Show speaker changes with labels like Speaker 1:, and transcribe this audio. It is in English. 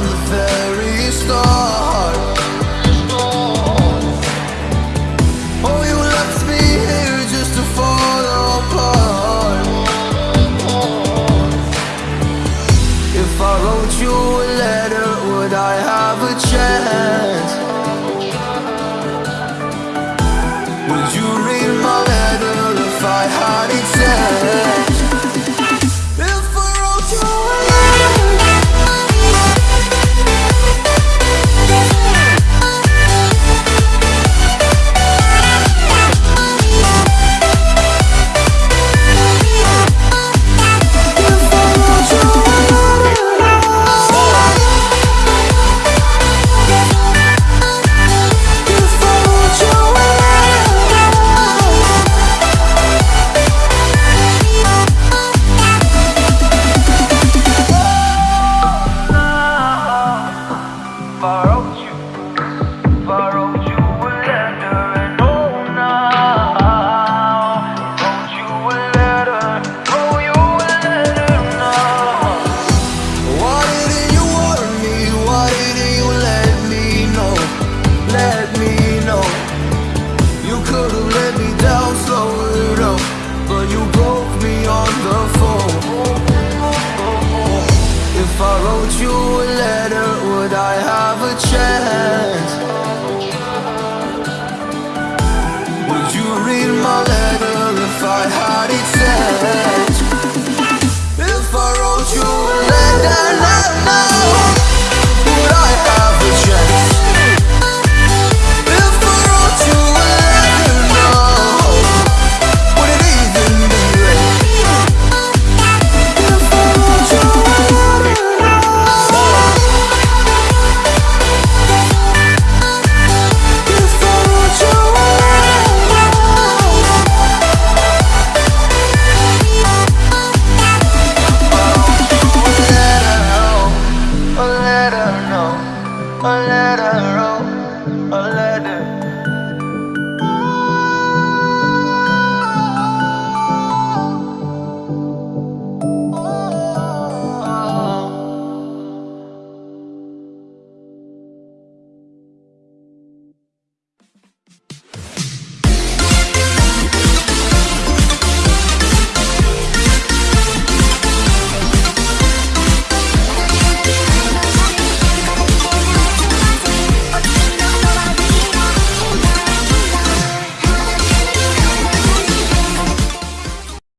Speaker 1: from the very start Oh, you left me here just to fall apart If I wrote you a letter, would I have a chance? If I wrote you